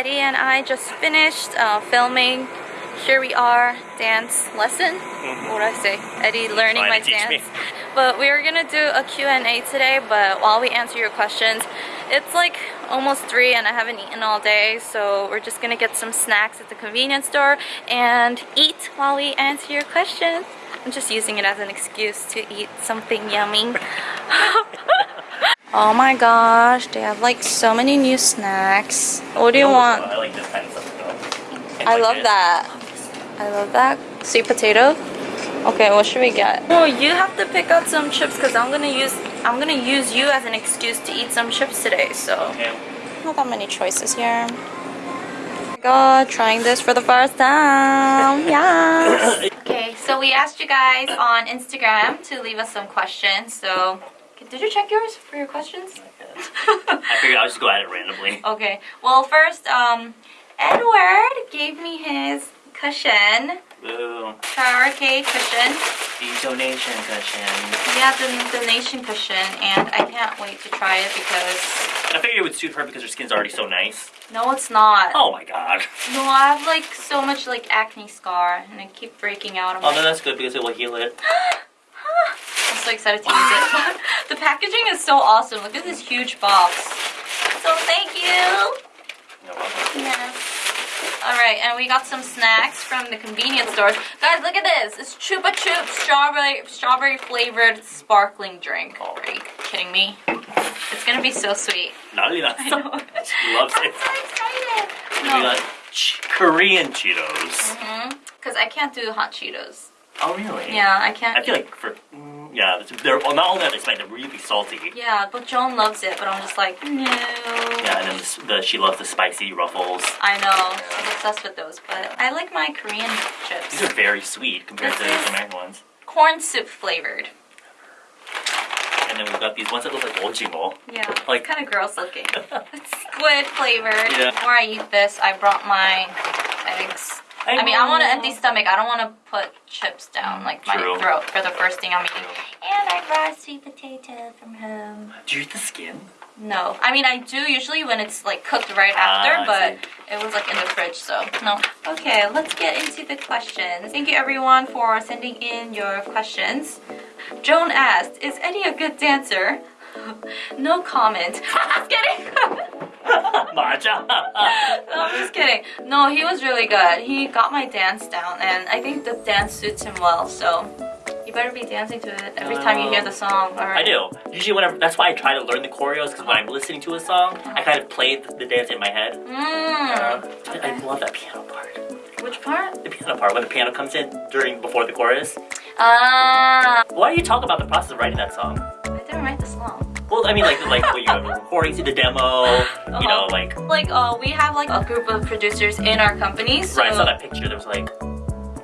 Eddie and I just finished uh, filming. Here we are, dance lesson. What would I say? Eddie learning my teach me. dance. But we are gonna do a Q&A today, but while we answer your questions, it's like almost 3 and I haven't eaten all day, so we're just gonna get some snacks at the convenience store and eat while we answer your questions. I'm just using it as an excuse to eat something yummy. oh my gosh, they have like so many new snacks. What do you want? I like this kind of stuff. I love that. I love that. Sweet potato. Okay, what should we get? Oh, you have to pick out some chips because I'm gonna use I'm gonna use you as an excuse to eat some chips today. So Okay. not that many choices here. Oh my God, trying this for the first time. Yeah. okay, so we asked you guys on Instagram to leave us some questions. So did you check yours for your questions? I figured I'll just go at it randomly. Okay. Well, first, um, Edward gave me his cushion, Ooh, karaoke cushion. the donation cushion. Yeah, the donation cushion, and I can't wait to try it because I figured it would suit her because her skin's already so nice. no, it's not. Oh my god. No, I have like so much like acne scar, and I keep breaking out. Oh, then like, that's good because it will heal it. I'm so excited to use it. the packaging is so awesome. Look at this huge box. So thank you. Yes. Alright, and we got some snacks from the convenience stores. Guys, look at this. It's Chupa Chups strawberry strawberry flavored sparkling drink. Oh. Are you kidding me? It's gonna be so sweet. That's I know. She loves it. I'm it. so excited. We No. got Korean Cheetos. Mm -hmm. Cause I can't do hot Cheetos. Oh really? Yeah, I can't. I feel like for mm, yeah, they're well, not only are they spicy, they're really salty. Yeah, but Joan loves it, but I'm just like, no. Yeah, and then the, the she loves the spicy ruffles. I know. I'm obsessed with those, but I like my Korean chips. These are very sweet compared to This is- the American ones. Corn soup flavored. And then we've got these ones that look like ojimo. Yeah, Like- kind of gross looking. It's squid flavored. Yeah. Before I eat this, I brought my eggs. I mean, I want an empty stomach. I don't want to put chips down like my True. throat for the first thing I'm eating. And I brought sweet potato from home. Do you eat the skin? No, I mean I do usually when it's like cooked right Ah, after, I but it was like in the fridge, so no. Okay, let's get into the questions. Thank you everyone for sending in your questions. Joan asked, "Is Eddie a good dancer?" no comment. just kidding. Matcha. no, I'm just kidding. No, he was really good. He got my dance down, and I think the dance suits him well. So you better be dancing to it every time you hear the song. Or... I do. Usually, whenever that's why I try to learn the choreos because when I'm listening to a song, I kind of play the, the dance in my head. Mm. Uh, I, I love that piano part. Which part? The piano part when the piano comes in during before the chorus. Ah, Why do you talk about the process of writing that song? Well, I mean, like like when you have recording, to the demo. You know, like like uh, we have like a group of producers in our company. So right. I saw that picture. There was like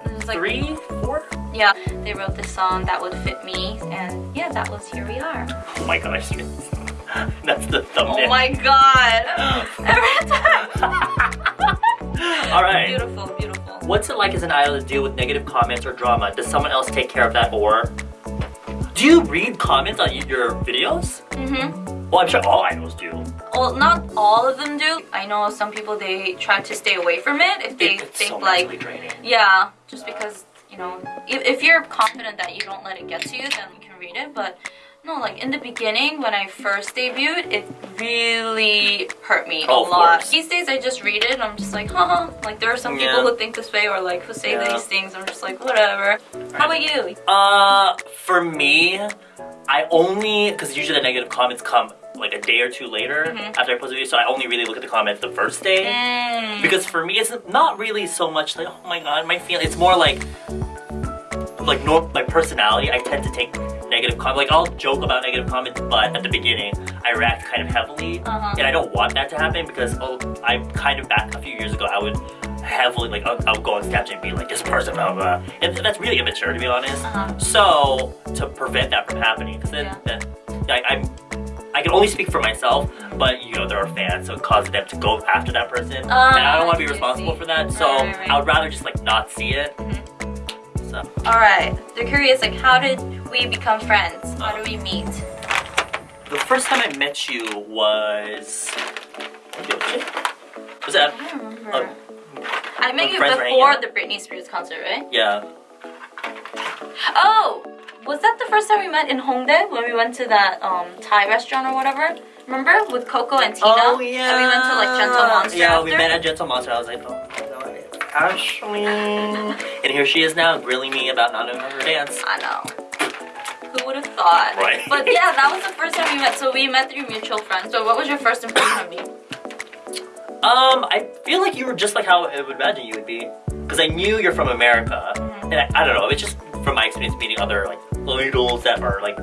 there's, like three, four. Yeah, they wrote this song that would fit me, and yeah, that was here we are. Oh my gosh. That's the thumbnail. Oh my god! Every time. All right. Beautiful, beautiful. What's it like as an idol to deal with negative comments or drama? Does someone else take care of that or? Do you read comments on your videos? Mm-hmm. Well, I'm sure all idols do. Well, not all of them do. I know some people they try to stay away from it if they It- it's think so like draining. yeah, just because you know if, if you're confident that you don't let it get to you, then you can read it. But no, like in the beginning when I first debuted, it really hurt me Oh, a lot. course. These days I just read it and I'm just like, huh. Like there are some Yeah. people who think this way or like who say Yeah. these things. I'm just like, whatever. How about you? Uh, for me, I only because usually the negative comments come like a day or two later Mhm. after I post a video, so I only really look at the comments the first day. Mm. Because for me, it's not really so much like, oh my god, my feeling. It's more like, like nor my personality. I tend to take negative comments. Like I'll joke about negative comments, but at the beginning, I react kind of heavily, Uh-huh. and I don't want that to happen because oh, I kind of back a few years ago, I would heavily like I'll, I'll go on Snapchat and be like this person, blah blah. blah. And that's really immature to be honest. Uh-huh. So to prevent that from happening, because then, Yeah. then like I'm. I can only speak for myself, but you know there are fans, so it causes them to go after that person, Ah, and I don't want to be I I responsible see. for that. So Right, right, right. I would rather just like not see it. Mhm. So All right. They're curious, like, how did we become friends? How do we meet? the first time I met you was Was that? I don't remember. Oh, I met you friends were hanging before the Britney Spears concert, right? Yeah. Oh, was that the first time we met in Hongdae when we went to that um Thai restaurant or whatever? Remember with Coco and Tina? Oh And we went to like Gentle Monster. Yeah, after? we met at Gentle Monster. I was like, oh Ashley. and here she is now, grilling me about not knowing her dance. I know. Who would have thought? Right. But yeah, that was the first time we met. So we met through mutual friends. So what was your first impression of me? Um, I feel like you were just like how I would imagine you would be. Because I knew you're from America. Mhm. And I, I don't know, it's just from my experience meeting other like idols that are like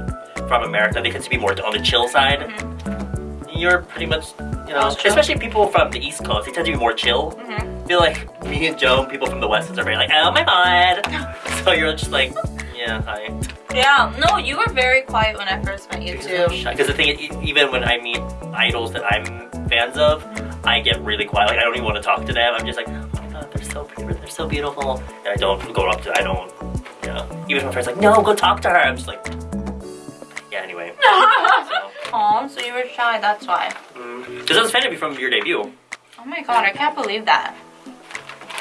from America, they tend to be more on the chill side. Mhm. You're pretty much, you know, I especially people from the East Coast, they tend to be more chill. Mhm. I feel like me and Joe, people from the West are very like, oh my god. so you're just like, yeah, hi. Yeah. No, you were very quiet when I first met you too. Because the thing is, even when I meet idols that I'm fans of, I get really quiet. Like I don't even want to talk to them. I'm just like, oh my god, they're so pretty, they're so beautiful. And I don't go up to, I don't, you know. Even if my friend's like, no, go talk to her. I'm just like, so. So you were shy. That's why. Because I was a fan of you from your debut. Oh my god, I can't believe that.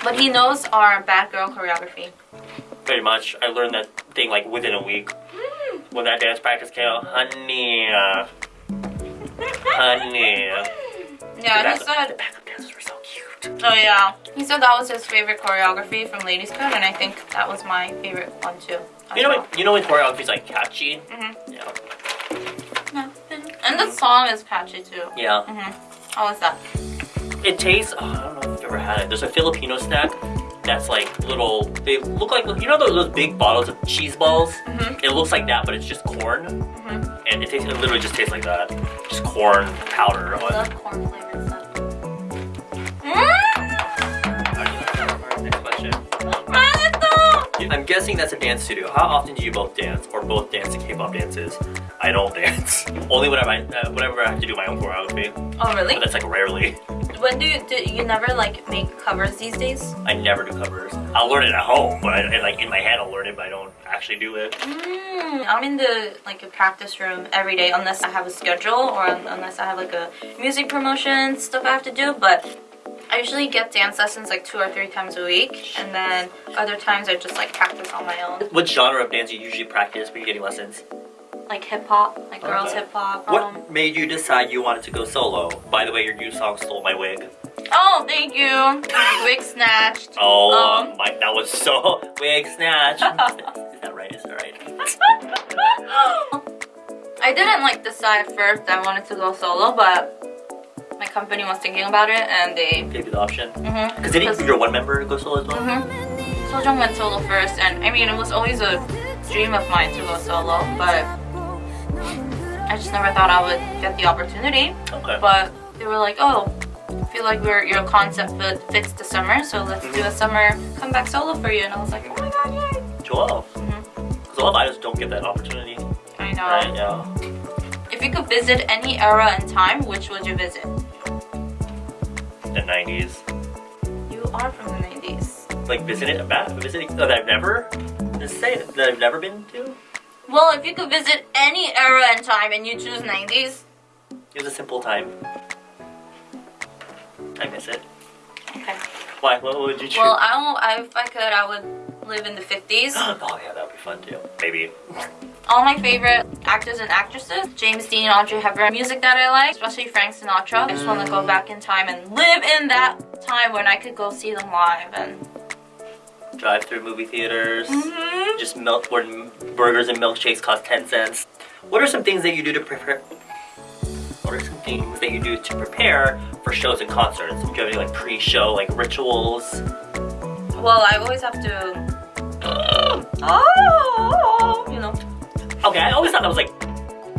But he knows our bad girl choreography. Pretty much, I learned that thing like within a week. When that dance practice came out, honey, uh, honey. Yeah, he said. the backup dancers were so cute. Oh yeah, he said that was his favorite choreography from Ladies Code, and I think that was my favorite one too. You know, well. you know when choreography's like catchy. Mhm. Yeah. And the mm. song is catchy too. Yeah. Mm -hmm. How is that? It tastes, oh, I don't know if you've ever had it. There's a Filipino snack that's like little, they look like, you know those, those big bottles of cheese balls? Mm -hmm. It looks like that, but it's just corn. Mm -hmm. And it tastes, it literally just tastes like that. Just corn powder. I love corn flavored stuff. Mm. I'm guessing that's a dance studio. How often do you both dance or both dance to K-pop dances? I don't dance. Only whenever I, uh, whenever I have to do my own choreography. Oh really? But that's like rarely. When do you, do you never like make covers these days? I never do covers. I'll learn it at home, but I, like in my head I'll learn it, but I don't actually do it. Mm, I'm in the like a practice room every day unless I have a schedule or un- unless I have like a music promotion stuff I have to do. But I usually get dance lessons like two or three times a week, and then other times I just like practice on my own, What genre of dance do you usually practice when you're getting lessons? Like hip hop, like girls Okay. hip hop. What Um, made you decide you wanted to go solo? By the way, your new song stole my wig. oh, thank you. Wig snatched. Oh, Um. my, that was so wig snatched. Is that right? Is that right? I didn't like decide first I wanted to go solo, but my company was thinking about it and they. Gave you the option. Mm-hmm. Because didn't your one member to go solo as well? Mm-hmm. Sojung went solo first, and I mean, it was always a dream of mine to go solo, but I just never thought I would get the opportunity. Okay. But they were like, oh, I feel like your your concept fit, fits the summer, so let's do a summer comeback solo for you. And I was like, oh my god, yay! 12. Mhm. Because a lot of don't get that opportunity. I know. Right? Yeah. If you could visit any era in time, which would you visit? The 90s. You are from the 90s. Like visiting, back, visiting, oh, that I've never, just say that I've never been to. Well, if you could visit any era and time and you choose 90s, It was a simple time. I miss it. okay. Why? What would you choose? Well, I don't. I, if I could, I would live in the 50s. oh yeah, that would be fun too. Maybe. All my favorite actors and actresses, James Dean, Audrey Hepburn, music that I like, especially Frank Sinatra. I just want to go back in time and live in that time when I could go see them live and. Drive through movie theaters. Mhm. Just milk where burgers and milkshakes cost 10 cents. What are some things that you do to prepare? What are some things that you do to prepare for shows and concerts? Do you have any like pre-show like rituals? Well, I always have to. Oh, you know. Okay, I always thought that was like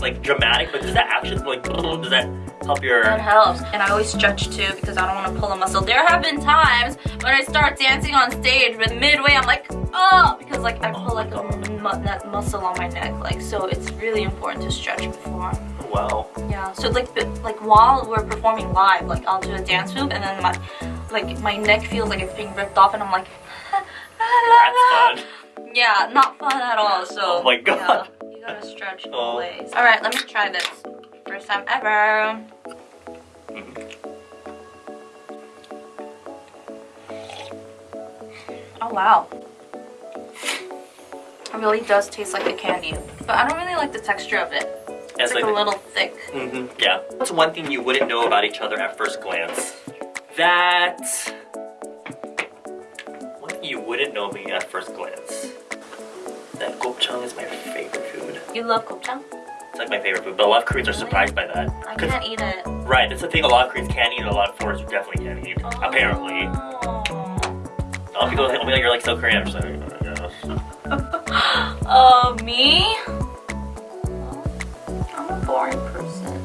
like dramatic, but does that actually like does that help your That helps. And I always stretch too because I don't want to pull a muscle. There have been times when I start dancing on stage, but midway I'm like, oh, because like I oh pull like a mu- that muscle on my neck. Like so, it's really important to stretch before. wow? Yeah. So like like while we're performing live, like I'll do a dance move and then my like my neck feels like it's being ripped off and I'm like. That's fun. Yeah, not fun at all. So. Oh my God. Yeah, gotta stretch oh. always. Alright, let me try this. First time ever. Oh wow. It really does taste like a candy. But I don't really like the texture of it. It's like, like, a little thick. Mm -hmm. Yeah. What's one thing you wouldn't know about each other at first glance? That... What you wouldn't know me at first glance? That Gopchang is my favorite you love gopchang? It's like my favorite food, but a lot of Koreans are surprised by that. I can't eat it. Right, it's the thing a lot of Koreans can't eat, and a lot of foreigners definitely can't eat. Apparently. Oh. A of people will be like, you're like so Korean. I'm just like, "Oh, yes." Uh, me? I'm a boring person.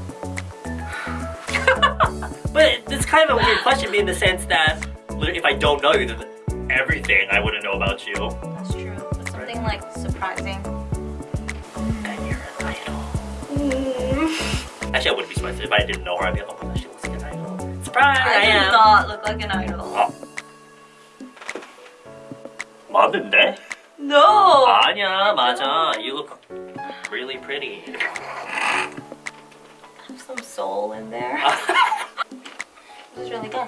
But it's kind of a weird question in the sense that if I don't know you, then everything I wouldn't know about you. That's true. But something like surprising. Actually, I wouldn't be surprised if I didn't know her. I'd be like, oh my gosh, she looks like an idol. Surprise! I, I do am. not look like an idol. 어. 맞는데? No! 아니야, 맞아. You look really pretty. Have some soul in there. This is really good.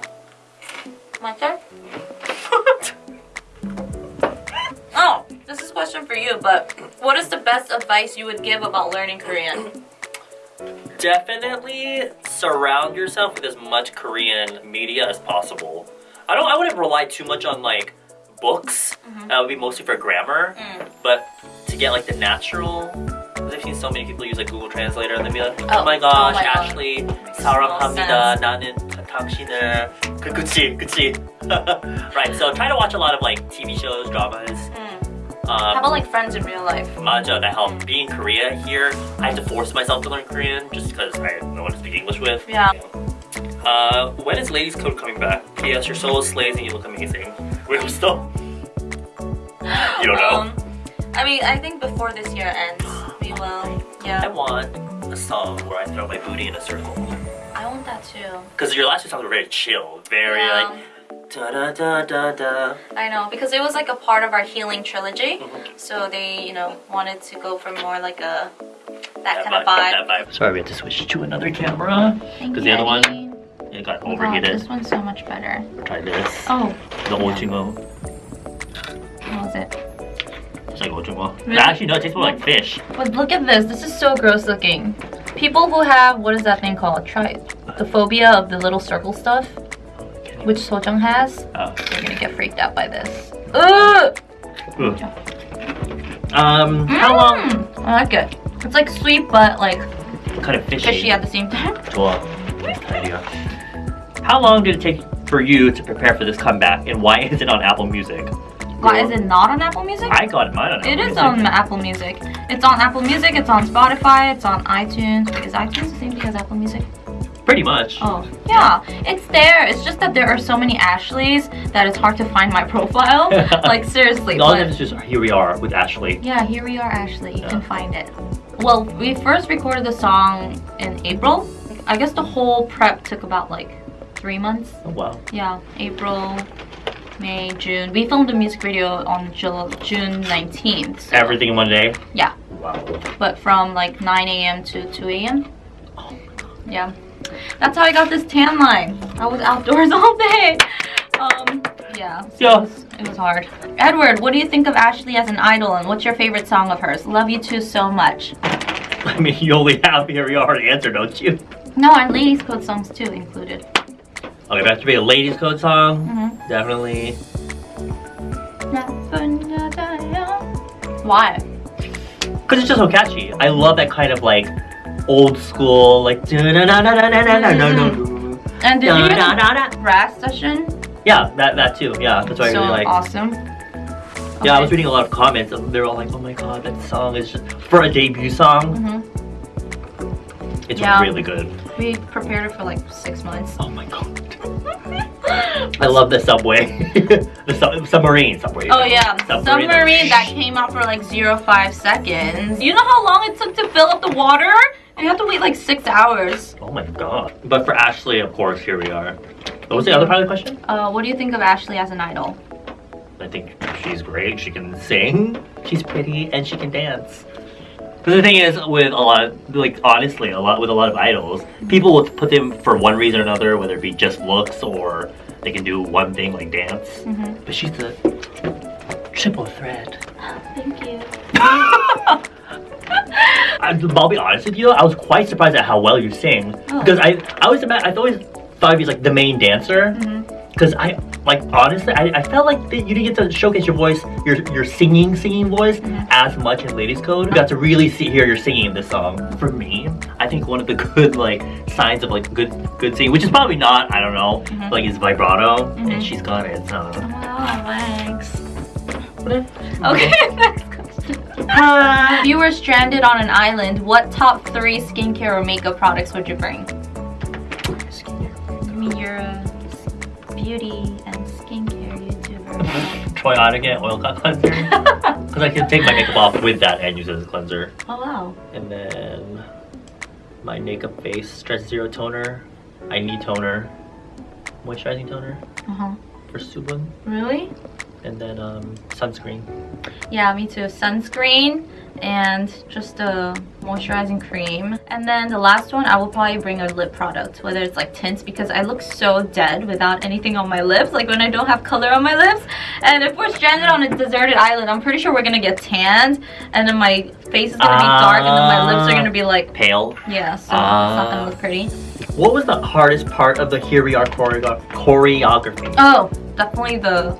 My turn? oh, this is a question for you, but what is the best advice you would give about learning Korean? Definitely surround yourself with as much Korean media as possible. I don't. I wouldn't rely too much on like books. That would be mostly for grammar. Mm. But to get like the natural, because I've seen so many people use like Google Translator and they'd be like, oh, Oh, my oh gosh, my God. Ashley, Makes 사랑합니다. no 나는 타- 당신을 그 그치 그치. right. So try to watch a lot of like TV shows, dramas. um, How about like friends in real life? Maja that help. Being in Korea here, I have to force myself to learn Korean just because I have no one to speak English with. Yeah. Uh, when is Ladies Code coming back? P.S. Your soul slays and you look amazing. I'm still. You don't know. Um, I mean, I think before this year ends, we will. Yeah. I want a song where I throw my booty in a circle. I want that too. Because your last two songs were very chill, very Yeah. like da da da da da. I know because it was like a part of our healing trilogy, Mhm. so they, you know, wanted to go for more like a that, kind vibe, of vibe. That vibe. Sorry, we had to switch to another camera because the other one it got overheated. this one's so much better. Try this. Oh, The ojingo. what was it? It's like ojingo. Really? Actually, no, it tastes more like fish. But look at this. This is so gross looking. People who have what is that thing called? Try the phobia of the little circle stuff, which Sojung has. Oh. They're gonna get freaked out by this. Ugh! Ugh. Um, how long? Mm, I like it. It's like sweet but like Kind of fishy. fishy at the same time. 좋아. idea. How long did it take for you to prepare for this comeback, and why is it on Apple Music? Why is it not on Apple Music? I got mine on Apple It is Music. on Apple Music. It's on Apple Music, it's on Spotify, it's on iTunes. Wait, is iTunes the same thing as Apple Music? Pretty much. Oh, yeah. It's there. It's just that there are so many Ashleys that it's hard to find my profile. like, seriously. All of it's just here we are with Ashley. yeah, here we are, Ashley. You Yeah. can find it. Well, we first recorded the song in April. I guess the whole prep took about like three months. Oh, wow. Yeah, April, May, June. We filmed the music video on Jul- June 19th. so- Everything in one day. Yeah. Wow. but from like 9 a.m. to 2 a.m. Oh yeah, that's how I got this tan line. I was outdoors all day. Um, yeah, so Yeah. It, was, hard. Edward, what do you think of Ashley as an idol, and what's your favorite song of hers? Love you too so much. I mean, you only have here we are the answer, don't you? No, and ladies' code songs too included. Okay, that should be a ladies' code song. Mhm. Definitely. Why? Because it's just so catchy. I love that kind of like old school, like. Mm-hmm. And did you the Yeah, brass session? that that too. Yeah, that's what I so really like. awesome. Yeah, I Okay. was reading a lot of comments. and They were all like, "Oh my god, that song is just for a debut song. Mhm. It's Yeah. really good." We prepared it for like six months. Oh my god, I love the subway, the sub- submarine subway. Oh yeah, Submarine. submarine that came out for like zero five seconds. You know how long it took to fill up the water? You have to wait like six hours. Oh my god. But for Ashley, of course, here we are. What was the other part of the question? Uh, what do you think of Ashley as an idol? I think she's great. She can sing. She's pretty, and she can dance. But the thing is, with a lot, of, like honestly, a lot with a lot of idols, people will put them for one reason or another, whether it be just looks or they can do one thing like dance. Mhm. But she's the triple threat. Thank you. I, I'll be honest with you, I was quite surprised at how well you sing. Oh. Because I, I always ima- I always thought of you as like the main dancer. Mm-hmm. Because I, like honestly, I, I felt like that you didn't get to showcase your voice, your your singing singing voice mm-hmm. as much in Ladies Code. You got to really see hear your singing this song. For me, I think one of the good like signs of like good good singing, which is probably not, I don't know, mm-hmm. like is vibrato, and she's got it. So. Oh, thanks. Okay, next If you were stranded on an island, what top three skincare or makeup products would you bring? I mean, you're a beauty and skincare YouTuber. Troy Onigan oil cut cleanser. Because I can take my makeup off with that and use it as a cleanser. oh wow. And then my makeup base stretch zero toner. I need toner. Moisturizing toner Uh huh. for Subun. Really? And then um, sunscreen. Yeah, me too. Sunscreen and just a moisturizing cream. And then the last one, I will probably bring a lip product, whether it's like tints, because I look so dead without anything on my lips, like when I don't have color on my lips. And if we're stranded on a deserted island, I'm pretty sure we're gonna get tanned, and then my face is gonna be dark, and then my lips are gonna be like, Pale. yeah, so it's not Ah. gonna look pretty. What was the hardest part of the Here We Are choreo- choreography? Oh, definitely the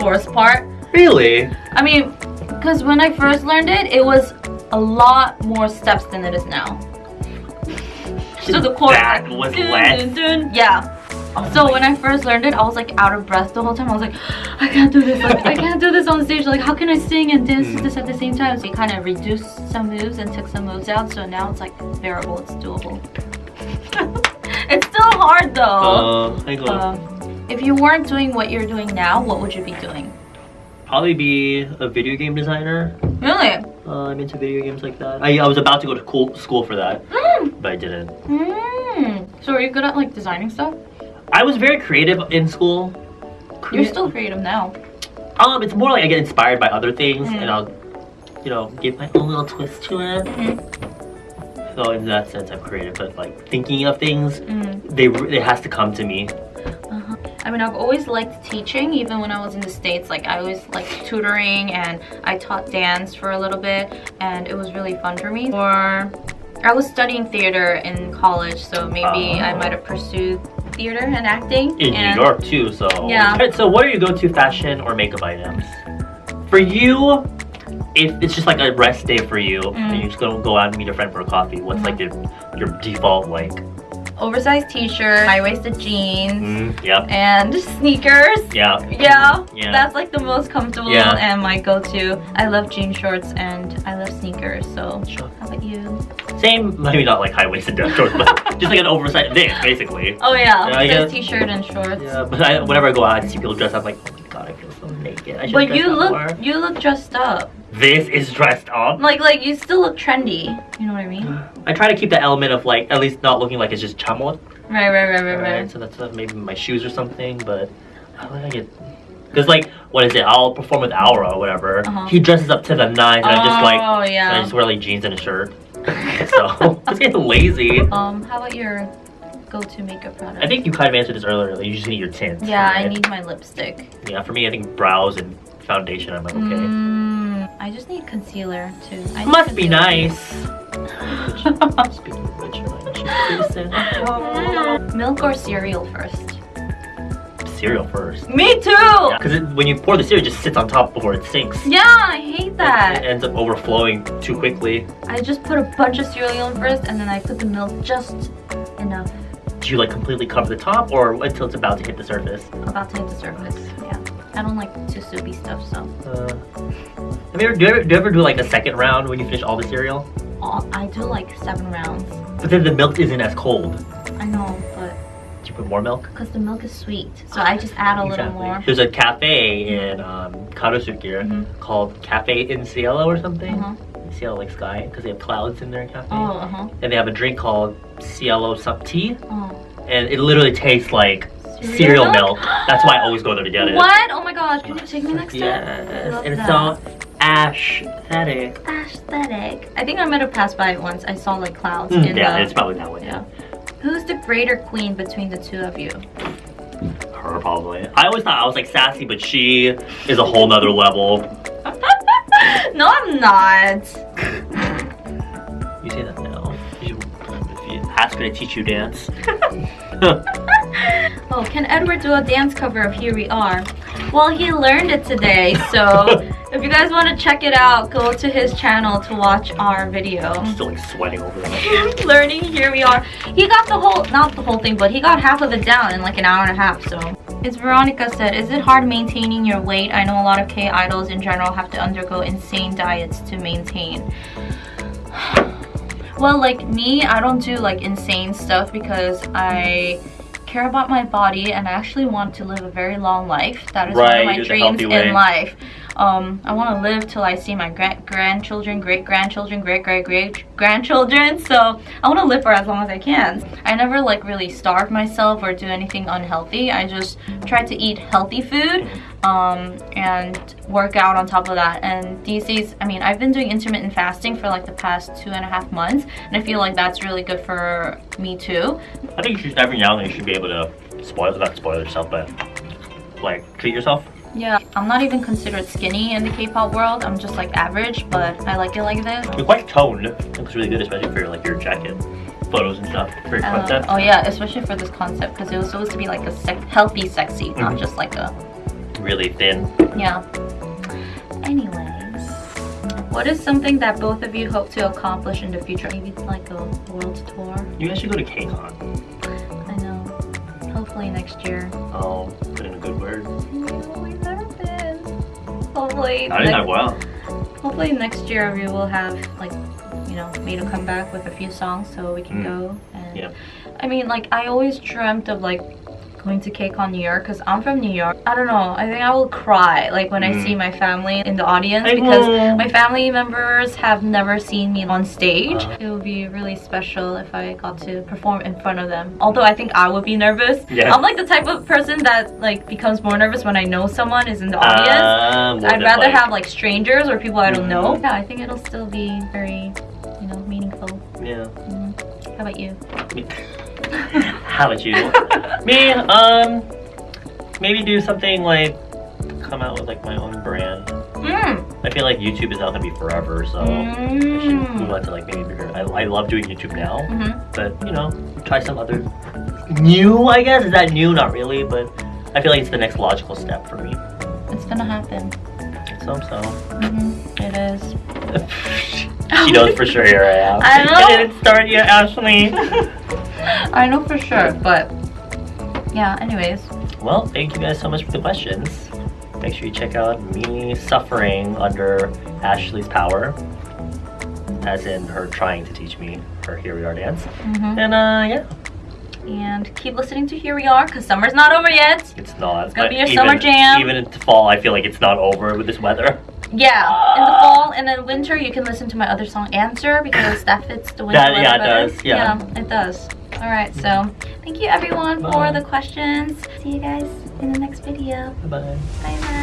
chorus part. Really? I mean, because when I first learned it, it was a lot more steps than it is now. So the chorus, That like, was dun, less. dun, dun. yeah. So when I first learned it, I was like out of breath the whole time. I was like, I can't do this. Like, I can't do this on stage. Like, how can I sing and dance to this at the same time? So we kind of reduced some moves and took some moves out. So now it's like bearable. It's doable. it's still hard though. Uh, I go. If you weren't doing what you're doing now, what would you be doing? Probably be a video game designer. Really? Uh, I'm into video games like that. I, I was about to go to cool, school for that, Mm. but I didn't. Mm. So are you good at like designing stuff? I was very creative in school. You're still creative now. Um, it's more like I get inspired by other things, Mm. and I'll, you know, give my own little twist to it. Mm-hmm. So in that sense, I'm creative. But like thinking of things, Mm. they it has to come to me. I mean, I've always liked teaching, even when I was in the States. Like, I always liked tutoring, and I taught dance for a little bit, and it was really fun for me. Or I was studying theater in college, so maybe I Oh. might have pursued theater and acting. in and New York too. So Yeah. Alright, So what are your go-to fashion or makeup items? For you, if it's just like a rest day for you, Mm. and you're just gonna go out and meet a friend for a coffee, what's like your your default like? Oversized t-shirt, high-waisted jeans, Mm, yep. and sneakers. Yeah. Yeah, Yeah. that's like the most comfortable Yeah. and my go-to. I love jean shorts and I love sneakers. So, Sure. how about you? Same, maybe not like high-waisted dress shorts, but just like an oversized thing, basically. Oh yeah, Yeah, just guess- t-shirt and shorts. Yeah, but I, whenever I go out, I see people dressed up like, oh my god, I feel so naked. I But you look more. you look dressed up. This is dressed up. Like like you still look trendy. You know what I mean? I try to keep the element of like at least not looking like it's just chamot. Right, right, right, right, Right, right. so that's uh, maybe my shoes or something, but I get? Because like, what is it? I'll perform with Aura or whatever. Uh-huh. He dresses up to the nines, and I just like, Oh and I just wear like jeans and a shirt. so just getting lazy. Um, how about your go-to makeup product? I think you kind of answered this earlier. Like, you just need your tint. Yeah, I need my lipstick. Yeah, for me, I think brows and foundation. I'm like, okay. Mm, I just need concealer too. I need Must be nice. Speaking of which, my cheek face Milk or cereal first? cereal first. Me too. Because when you pour the cereal, it just sits on top before it sinks. Yeah, I hate that. It that. ends up overflowing too quickly. I just put a bunch of cereal in first and then I put the milk just enough Do you like completely cover the top or until it's about to hit the surface? about to hit the surface. Yeah. I don't like too soupy stuff, so Uh, have you ever, do, you ever, do you ever do like a second round when you finish all the cereal? all, I do like seven rounds. But then the milk isn't as cold. I know, but Do you put more milk? because the milk is sweet, so I just add a little more. There's a cafe in um, Garosu-gil Mhm. called Cafe in Cielo or something. Uh-huh. Cielo like sky because they have clouds in their cafe. Oh, uh huh. And they have a drink called Cielo Sup Tea. Oh. And it literally tastes like Cereal cereal milk? milk. That's why I always go there to get it. What? Oh my gosh! Can you take me next time? Yes. And that. so aesthetic. Aesthetic. I think I might have passed by it once. I saw like clouds Mm, in yeah, the. it's probably that one. yeah. Who's the greater queen between the two of you? her probably. I always thought I was like sassy, but she is a whole nother level. no, I'm not. You say that now. You should, if you ask her to teach you dance. Oh, can Edward do a dance cover of Here We Are? Well, he learned it today, so if you guys want to check it out, go to his channel to watch our video. I'm still like sweating over there. Learning Here We Are. He got the whole, not the whole thing, but he got half of it down in like an hour and a half, so. It's Veronica said, is it hard maintaining your weight? I know a lot of K-idols in general have to undergo insane diets to maintain. Well, like me, I don't do like insane stuff because I care about my body and I actually want to live a very long life. That is Right, one of my do it the dreams in life. Um, I want to live till I see my gra- grandchildren, great grandchildren, great great great grandchildren. So I want to live for as long as I can. I never like really starve myself or do anything unhealthy. I just try to eat healthy food um, and work out on top of that. And these days, I mean, I've been doing intermittent fasting for like the past two and a half months, and I feel like that's really good for me too. I think you should, every now and then you should be able to spoil, not spoil yourself, but like treat yourself. Yeah, I'm not even considered skinny in the K-pop world. I'm just like average, but I like it like this. You're quite toned. It looks really good, especially for like your jacket photos and stuff. Very Uh, concept. oh yeah, especially for this concept because it was supposed to be like a sec- healthy sexy, not Mhm. just like a Really thin. yeah. Anyways, what is something that both of you hope to accomplish in the future? Maybe it's like a world tour. You guys should go to KCON. I know. Hopefully next year. Oh, put in a good word. We've never been. Hopefully. I next- know well. Hopefully next year we will have like you know made a comeback with a few songs so we can Mm. go and Yeah. I mean like I always dreamt of like going to KCON New York because I'm from New York. I don't know. I think I will cry like when I Mm. see my family in the audience I because know. my family members have never seen me on stage. Uh. It would be really special if I got to perform in front of them. Although I think I would be nervous. Yeah. I'm like the type of person that like becomes more nervous when I know someone is in the audience. More I'd rather like- have like strangers or people I don't know. Mhm. Yeah, I think it'll still be very, you know, meaningful. Yeah. Mhm. How about you? How about you? Me, um, maybe do something like come out with like my own brand. Mm. I feel like YouTube is not gonna be forever, so I should move Mm. on to like maybe bigger. I, I love doing YouTube now, hmm but you know, try some other new. I guess is that new? Not really, but I feel like it's the next logical step for me. It's gonna happen. So so. hmm It is. she knows for sure here I am. I know. It didn't start yet, Ashley. I know for sure, but yeah. Anyways, Well, thank you guys so much for the questions. Make sure you check out me suffering under Ashley's power, as in her trying to teach me her Here We Are dance. hmm And uh, yeah, and keep listening to Here We Are, cause summer's not over yet. it's not. It's gonna be your even, summer jam. Even into fall, I feel like it's not over with this weather. Yeah, in the fall and then winter, you can listen to my other song "Answer" because that fits the winter That- weather yeah, it better. does, yeah. it does. All right, so thank you everyone for Bye. the questions. See you guys in the next video. Bye bye. Bye bye.